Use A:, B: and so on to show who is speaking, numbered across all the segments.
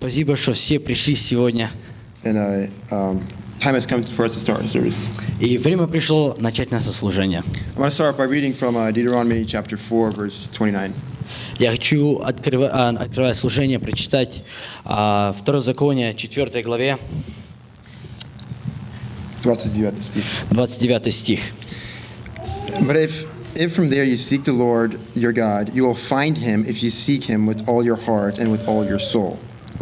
A: Спасибо, что все пришли сегодня.
B: And uh, um, time has come for us to start our service.
A: И время пришло начать наше служение.
B: I want to start by reading from uh, Deuteronomy chapter 4, verse 29.
A: Я хочу, открыва- а, открывая служение, прочитать а, Второзаконие, 4 главе,
B: 29 стих.
A: 29 стих.
B: But if, if from there you seek the Lord your God, you will find him if you seek him with all your heart and with all your soul.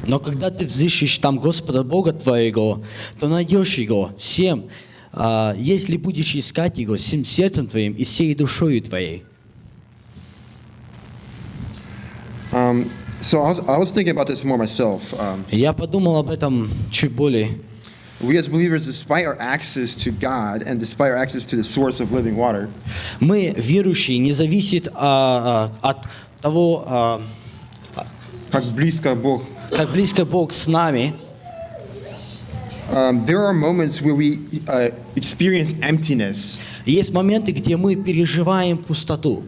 A: Но когда ты взыщешь там Господа Бога твоего, то найдешь Его всем, а, если будешь искать Его всем сердцем твоим и всей душою твоей.
B: Um, so I was, I was thinking about this more myself. Um,
A: Я подумал об этом чуть более.
B: we as believers, despite our access to God and despite our access to the source of living water,
A: Мы, верующие, не зависит а, а, от того, а,
B: как близко Бог,
A: как близко Бог с нами,
B: um, there are moments where we uh, experience emptiness
A: есть моменты, где мы переживаем пустоту.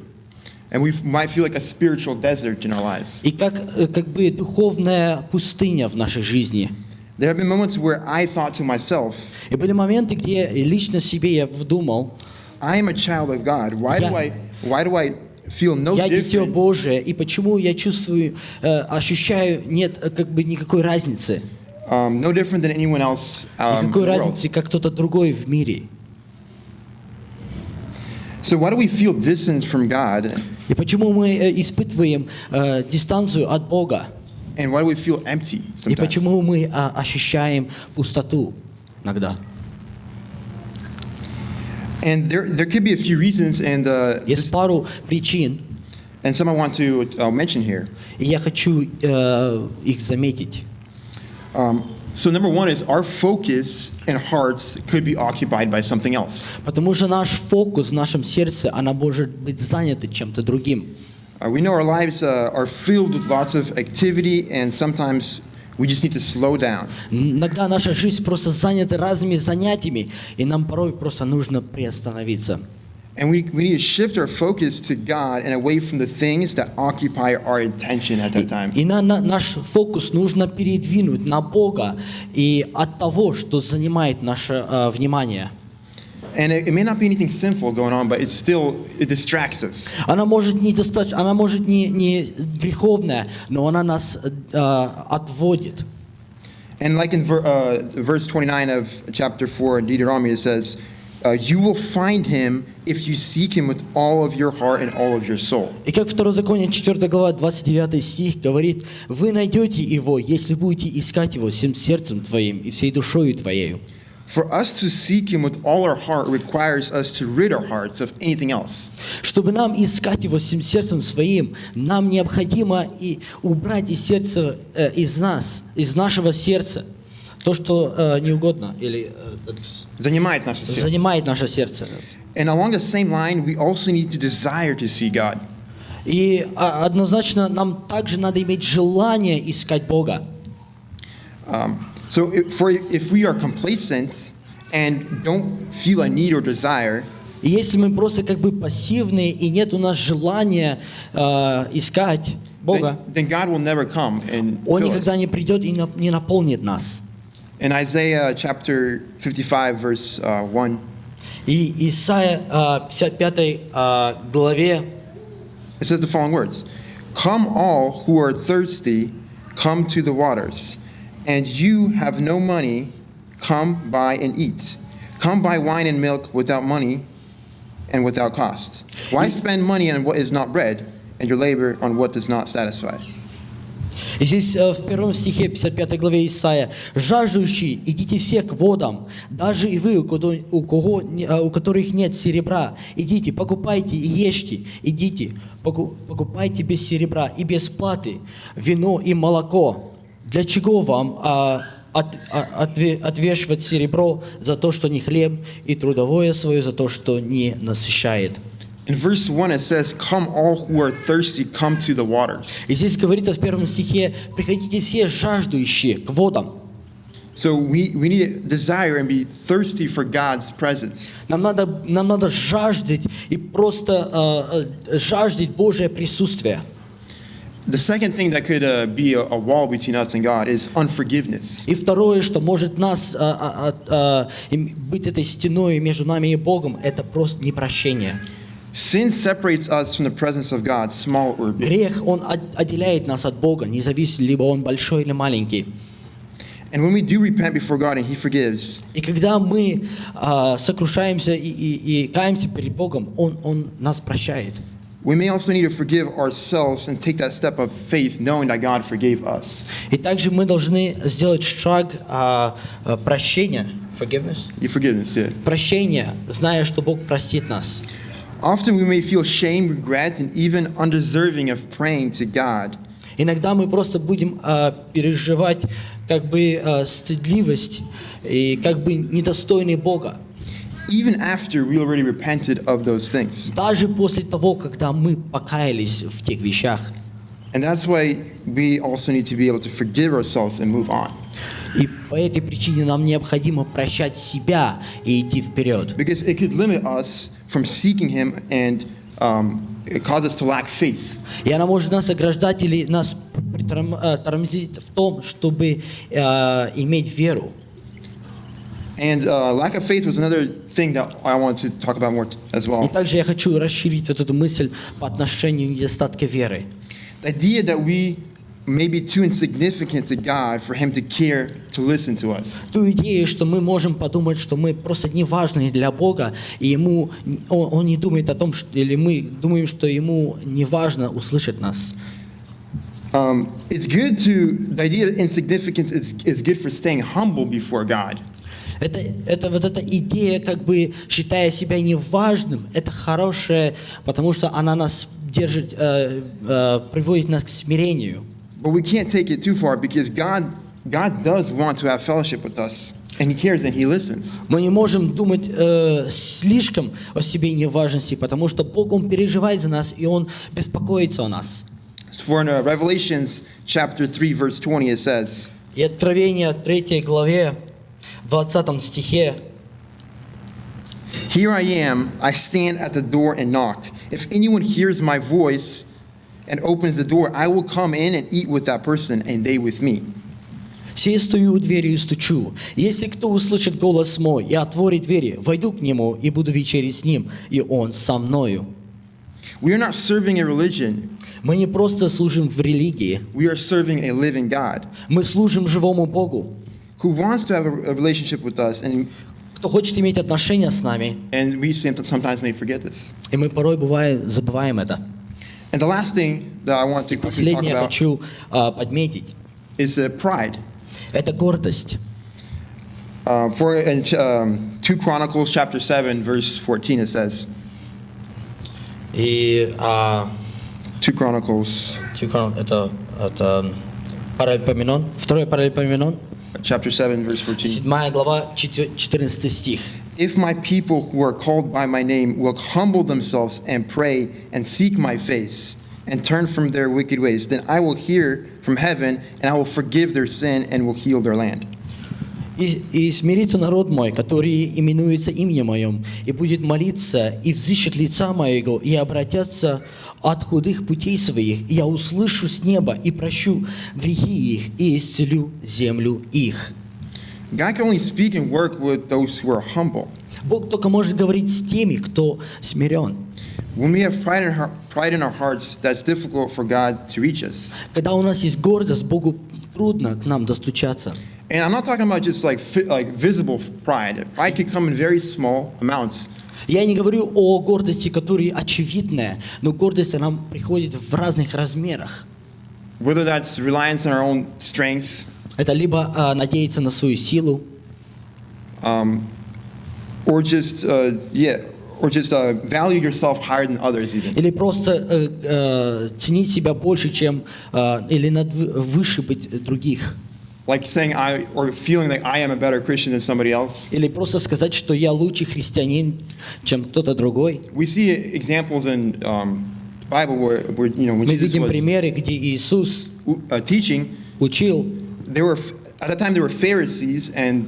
B: and we might feel like a spiritual desert in our lives.
A: И как, э, как бы духовная пустыня в нашей жизни.
B: There have been moments where I thought to myself,
A: И были моменты, где лично себе я вдумал,
B: I am a child of God. Why do
A: Yeah.
B: I, why do I feel no
A: я дитё Божие, и почему я чувствую, э, ощущаю, нет э, как бы никакой разницы.
B: um, no different than anyone else um,
A: Никакой разницы, как кто-то другой в мире.
B: So why do we feel distance from God,
A: И почему мы э, испытываем э, дистанцию от Бога?
B: and why do we feel empty
A: И
B: sometimes?
A: почему мы а, ощущаем пустоту иногда?
B: And there, there could be a few reasons, and uh,
A: Есть
B: this-
A: пару причин,
B: and some I want to uh, mention here.
A: и я хочу э, их заметить.
B: Um, so number one is our focus and hearts could be occupied by something else.
A: Потому что наш фокус в нашем сердце, она может быть занята чем-то другим.
B: Uh, we know our lives uh, are filled with lots of activity, and sometimes we just need to slow down.
A: Иногда наша жизнь просто занята разными занятиями, и нам порой просто нужно приостановиться.
B: And we, we need to shift our focus to God and away from the things that occupy our attention at that time.
A: И на, на- наш фокус нужно передвинуть на Бога и от того, что занимает наше э, внимание.
B: And it, it may not be anything sinful going on, but it's still, it distracts us.
A: Она может не достаточно, она может не, не греховная, но она нас э, отводит.
B: And like in ver, uh, verse 29 of chapter 4 in Deuteronomy, it says, uh, You will find him if you seek him with all of your heart and all of your soul.
A: И как Второзаконие 4 глава 29 стих говорит, вы найдете его, если будете искать его всем сердцем твоим и всей душою твоею.
B: For us to seek him with all our heart requires us to rid our hearts of anything else.
A: Чтобы нам искать его всем сердцем своим, нам необходимо и убрать из сердца, э, из нас, из нашего сердца, то, что э, не угодно или э,
B: Занимает наше сердце.
A: занимает наше сердце.
B: And along the same line, we also need to desire to see God.
A: И а, однозначно нам также надо иметь желание искать Бога.
B: Um, so if, for, if we are complacent and don't feel a need or desire,
A: И если мы просто как бы пассивные и нет у нас желания э, искать Бога,
B: then, then God will never come and
A: Он
B: fill
A: никогда
B: us.
A: не придет и нап- не наполнит нас.
B: In Isaiah chapter 55, verse uh, 1,
A: И Исайя э, 55 э, главе
B: it says the following words Come, all who are thirsty, come to the waters. And you have no money, come buy and eat. Come buy wine and milk without money and without cost. Why spend money on what is not bread, and your labor on what does not satisfy?
A: И здесь э, в первом стихе 55 главе Исаия «Жаждущие, идите все к водам, даже и вы, у кого, у, кого не- э, у которых нет серебра, идите, покупайте и ешьте, идите, поку- покупайте без серебра и без платы вино и молоко. Для чего вам а, от- а, отве- отвешивать серебро за то, что не хлеб, и трудовое свое за то, что не насыщает?»
B: In verse 1, it says, Come, all who are thirsty, come to the waters.
A: И здесь говорится в первом стихе «Приходите все жаждущие к водам».
B: So we, we need to desire and be thirsty for God's presence.
A: Нам надо, нам надо жаждать и просто э, э, жаждать Божие присутствие.
B: The second thing that could uh, be a, a wall between us and God is unforgiveness.
A: И второе, что может нас а, а, а, а, им- быть этой стеной между нами и Богом, это просто непрощение.
B: Sin separates us from the presence of God, small or big.
A: Грех, он от- отделяет нас от Бога, не зависит, либо он большой или маленький.
B: And when we do repent before God and He forgives,
A: И когда мы а, сокрушаемся и, и- и каемся перед Богом, он, он нас прощает.
B: we may also need to forgive ourselves and take that step of faith, knowing that God forgave us.
A: И также мы должны сделать шаг а, а, прощения, forgiveness,
B: Your forgiveness, yeah.
A: прощения, зная, что Бог простит нас.
B: Often we may feel shame, regret, and even undeserving of praying to God.
A: Иногда мы просто будем а, переживать как бы а, стыдливость и как бы недостойный Бога.
B: Even after we already repented of those things.
A: Даже после того, когда мы покаялись в тех вещах.
B: And that's why we also need to be able to forgive ourselves and move on.
A: И по этой причине нам необходимо прощать себя и идти вперед.
B: Because it could limit us from seeking Him and um, it cause us to lack faith.
A: И она может нас ограждать или нас э, тормозить в том, чтобы э, иметь веру.
B: And uh, lack of faith was another thing that I wanted to talk about more t- as
A: И
B: well.
A: также я хочу расширить вот эту мысль по отношению недостатка веры.
B: The idea that we may be too insignificant to God for Him to care to listen to us.
A: Ту идею, что мы можем подумать, что мы просто не важны для Бога, и ему, он, он не думает о том, что, или мы думаем, что ему не важно услышать нас.
B: Um, it's good to, the idea of insignificance is, is good for staying humble before God.
A: Это, это вот эта идея, как бы считая себя неважным, это хорошее, потому что она нас держит, э, э, приводит нас к смирению.
B: But we can't take it too far because God, God does want to have fellowship with us, and He cares and He listens.
A: Мы не можем думать э, слишком о себе неважности, потому что Бог, Он переживает за нас, и Он беспокоится о нас.
B: For in uh, Revelations chapter 3, verse 20, it says,
A: И Откровение 3 главе, 20 стихе,
B: Here I am, I stand at the door and knock. If anyone hears my voice and opens the door, I will come in and eat with that person, and they with me.
A: «Сей стою у двери и стучу. Если кто услышит голос мой и отворит двери, войду к нему и буду вечерить с ним, и он со мною».
B: We are not serving a religion,
A: Мы не просто служим в религии,
B: we are serving a living God
A: мы служим живому Богу,
B: who wants to have a, a relationship with us, and,
A: кто хочет иметь отношения с нами,
B: and we some- sometimes may forget this.
A: и мы порой бывает забываем это.
B: And the last thing that I want to quickly talk
A: Последнее я
B: about
A: хочу а, подметить
B: is uh, pride. –
A: это гордость.
B: Um, for in um, 2 Chronicles chapter 7, verse 14, it says,
A: И а,
B: 2 Chronicles
A: Тихон, это, это Паралипоменон, второй Паралипоменон,
B: chapter 7, verse 14.
A: 7 глава, 14 стих.
B: If my people who are called by my name will humble themselves and pray and seek my face and turn from their wicked ways, then I will hear from heaven and I will forgive their sin and will heal their land.
A: И, и смирится народ мой, который именуется именем моем, и будет молиться, и взыщет лица моего, и обратятся от худых путей своих, и я услышу с неба, и прощу грехи их, и исцелю землю их.
B: God can only speak and work with those who are humble.
A: Бог только может говорить с теми, кто смирен.
B: When we have pride in, our, pride in our hearts, that's difficult for God to reach us.
A: Когда у нас есть гордость, Богу трудно к нам достучаться.
B: And I'm not talking about just like like visible pride. Pride can come in very small amounts.
A: Я не говорю о гордости, которая очевидная, но гордость, она приходит в разных размерах.
B: Whether that's reliance on our own strength,
A: Это либо а, надеяться на свою силу,
B: or just uh, yeah, or just uh, value yourself higher than others even.
A: или просто э, э, ценить себя больше, чем э, или над, выше быть других,
B: Like saying I or feeling like I am a better Christian than somebody else.
A: или просто сказать, что я лучший христианин, чем кто-то другой.
B: We see examples in um, the Bible where, where you know when
A: Мы
B: Jesus
A: видим
B: was
A: примеры, где Иисус
B: uh, teaching,
A: учил,
B: there were at that time there were Pharisees and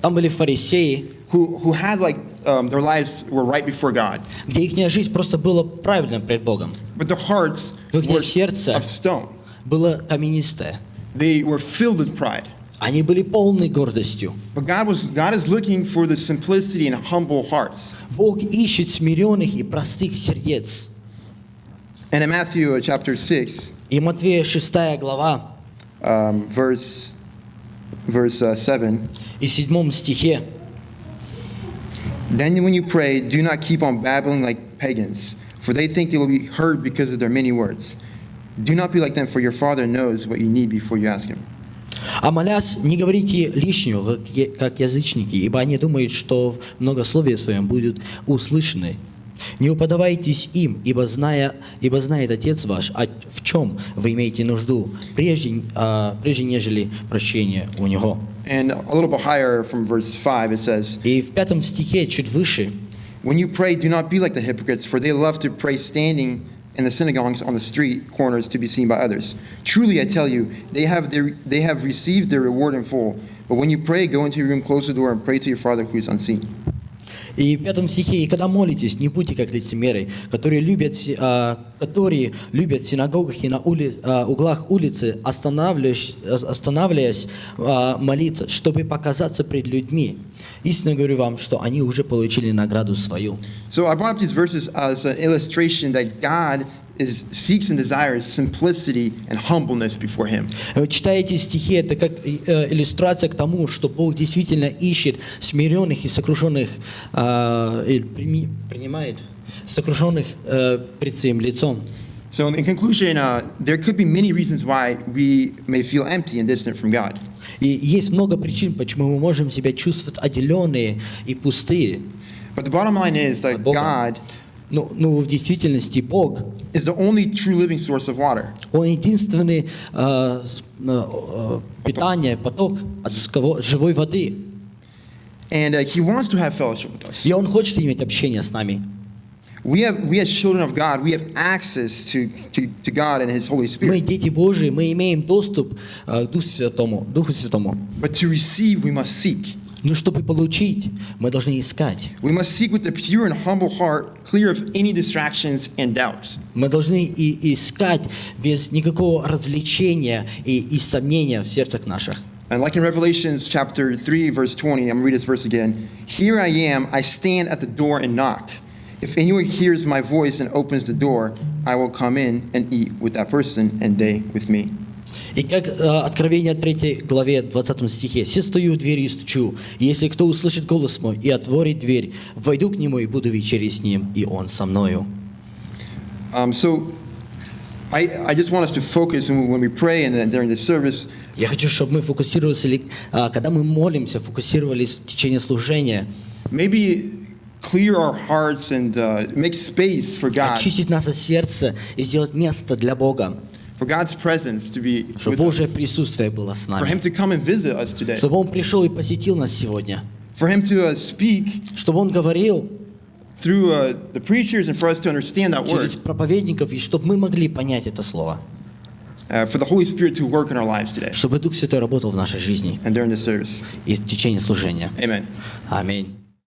A: там были фарисеи,
B: who who had like um, their lives were right before God,
A: где их жизнь просто была правильна пред Богом.
B: but their hearts
A: Их
B: were
A: сердце
B: of stone.
A: было каменистое.
B: They were filled with pride.
A: Они были полны гордостью.
B: But God was God is looking for the simplicity and humble hearts.
A: Бог ищет смиренных и простых сердец.
B: And in Matthew uh, chapter 6,
A: И Матвея 6 глава
B: um, verse verse uh, 7,
A: и 7 стихе
B: then when you pray, do not keep on babbling like pagans, for they think they will be heard because of their many words. Do not be like them, for your Father knows what you need before you ask Him.
A: А молясь, не говорите лишнего, как язычники, ибо они думают, что в многословии своем будут услышаны. Не уподавайтесь им, ибо, зная, ибо знает Отец ваш, а в чем вы имеете нужду, прежде, а, прежде нежели прощение у Него.
B: And a little bit higher from verse 5, it says,
A: И в пятом стихе, чуть выше,
B: When you pray, do not be like the hypocrites, for they love to pray standing in the synagogues on the street corners to be seen by others. Truly, I tell you, they have, their, they have received their reward in full. But when you pray, go into your room, close the door, and pray to your Father who is unseen.
A: И в пятом стихе, «И когда молитесь, не будьте как лицемеры, которые любят, а, которые любят в синагогах и на ули- а, углах улицы, останавливаясь, останавливаясь а, молиться, чтобы показаться пред людьми. Истинно говорю вам, что они уже получили награду свою».
B: So I brought up these verses as an illustration that God is, seeks and desires simplicity and humbleness before Him.
A: Вы читаете стихи, это как э, иллюстрация к тому, что Бог действительно ищет смиренных и сокрушенных, а, прими- принимает сокрушенных э, пред своим лицом.
B: So, in conclusion, uh, there could be many reasons why we may feel empty and distant from God.
A: И есть много причин, почему мы можем себя чувствовать отделенные и пустые.
B: But the bottom line is that. God
A: Ну, ну, в действительности Бог,
B: is the only true living source of water.
A: Он единственный э, с- э, э, питание, поток от сково- живой воды.
B: And uh, He wants to have fellowship with us.
A: И Он хочет иметь общение с нами.
B: We, have, we as children of God, we have access to, to, to God and His Holy
A: Мы
B: Spirit.
A: дети Божии, мы имеем доступ э, к Духу Святому. Духу Святому.
B: But to receive, we must seek.
A: Но чтобы получить, мы должны искать.
B: We must seek with a pure and humble heart, clear of any distractions and doubts.
A: Мы должны и искать без никакого развлечения и, и сомнения в сердцах наших.
B: And like in Revelations chapter 3, verse 20, I'm going to read this verse again. Here I am, I stand at the door and knock. If anyone hears my voice and opens the door, I will come in and eat with that person and they with me.
A: И как э, Откровение 3 главе 20 стихе, «Се стою у двери и стучу, и если кто услышит голос мой и отворит дверь, войду к нему и буду вечерить с ним, и он со мною».
B: Um, so I, I just want us to focus when we pray and during the service.
A: Я хочу, чтобы мы фокусировались, или, а, когда мы молимся, фокусировались в течение служения,
B: Maybe clear our hearts and uh, make space for God,
A: очистить наше сердце и сделать место для Бога,
B: for God's presence to be
A: чтобы Божье присутствие было с
B: for Him
A: нами,
B: to come and visit us today,
A: чтобы Он пришел и посетил нас сегодня,
B: for Him to uh, speak
A: чтобы Он говорил
B: through uh, the preachers and for us to understand that word,
A: через проповедников, и чтобы мы могли понять это слово,
B: uh, for the Holy Spirit to work in our lives today
A: чтобы Дух Святой работал в нашей жизни
B: and during the service.
A: и в течение служения.
B: Amen.
A: Аминь.